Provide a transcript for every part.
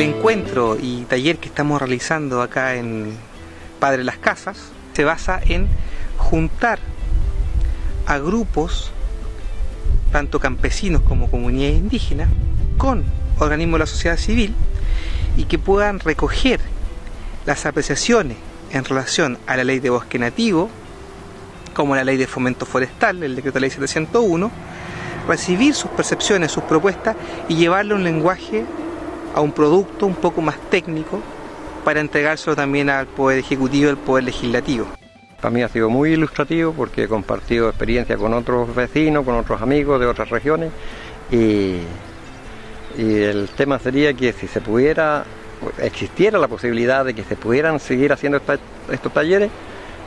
El encuentro y taller que estamos realizando acá en Padre Las Casas se basa en juntar a grupos, tanto campesinos como comunidades indígenas, con organismos de la sociedad civil y que puedan recoger las apreciaciones en relación a la ley de bosque nativo, como la ley de fomento forestal, el decreto de ley 701, recibir sus percepciones, sus propuestas y llevarle un lenguaje a un producto un poco más técnico para entregárselo también al Poder Ejecutivo y al Poder Legislativo. Para mí ha sido muy ilustrativo porque he compartido experiencia con otros vecinos, con otros amigos de otras regiones y, el tema sería que si se pudiera, existiera la posibilidad de que se pudieran seguir haciendo estos talleres,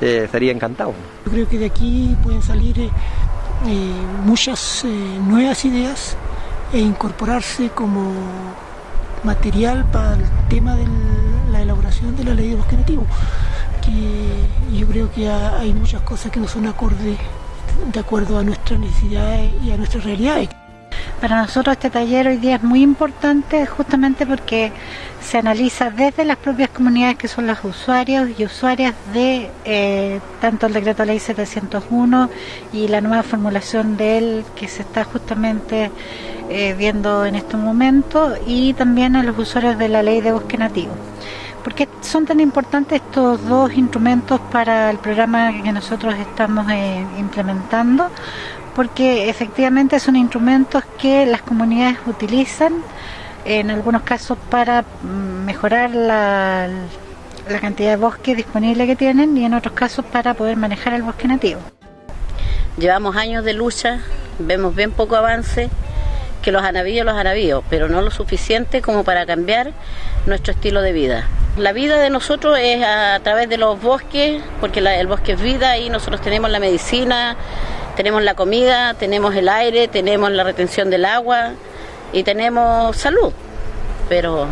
eh, sería encantado. Yo creo que de aquí pueden salir eh, eh, muchas nuevas ideas e incorporarse como material para el tema de la elaboración de la ley de bosque nativo, que yo creo que hay muchas cosas que no son acordes de acuerdo a nuestras necesidades y a nuestras realidades. Para nosotros este taller hoy día es muy importante justamente porque se analiza desde las propias comunidades que son los usuarios y usuarias de eh, tanto el decreto ley 701 y la nueva formulación de él que se está justamente eh, viendo en este momento y también a los usuarios de la ley de bosque nativo. ¿Por qué son tan importantes estos dos instrumentos para el programa que nosotros estamos eh, implementando? Porque efectivamente son instrumentos que las comunidades utilizan en algunos casos para mm, mejorar la, cantidad de bosque disponible que tienen y en otros casos para poder manejar el bosque nativo. Llevamos años de lucha, vemos bien poco avance, que los anavíos los anavíos, pero no lo suficiente como para cambiar nuestro estilo de vida. La vida de nosotros es a través de los bosques, porque el bosque es vida y nosotros tenemos la medicina, tenemos la comida, tenemos el aire, tenemos la retención del agua y tenemos salud. Pero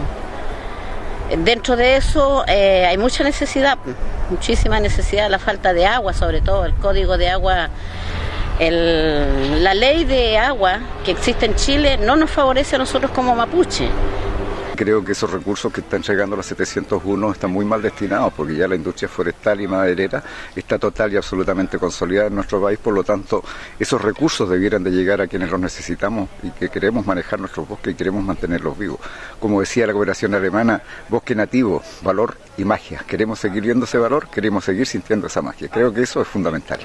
dentro de eso eh, hay mucha necesidad, muchísima necesidad, la falta de agua, sobre todo el código de agua. la ley de agua que existe en Chile no nos favorece a nosotros como mapuche creo que esos recursos que está entregando la 701 están muy mal destinados porque ya la industria forestal y maderera está total y absolutamente consolidada en nuestro país, por lo tanto esos recursos debieran de llegar a quienes los necesitamos y que queremos manejar nuestros bosques y queremos mantenerlos vivos. Como decía la cooperación alemana, bosque nativo, valor y magia. Queremos seguir viendo ese valor, queremos seguir sintiendo esa magia. Creo que eso es fundamental.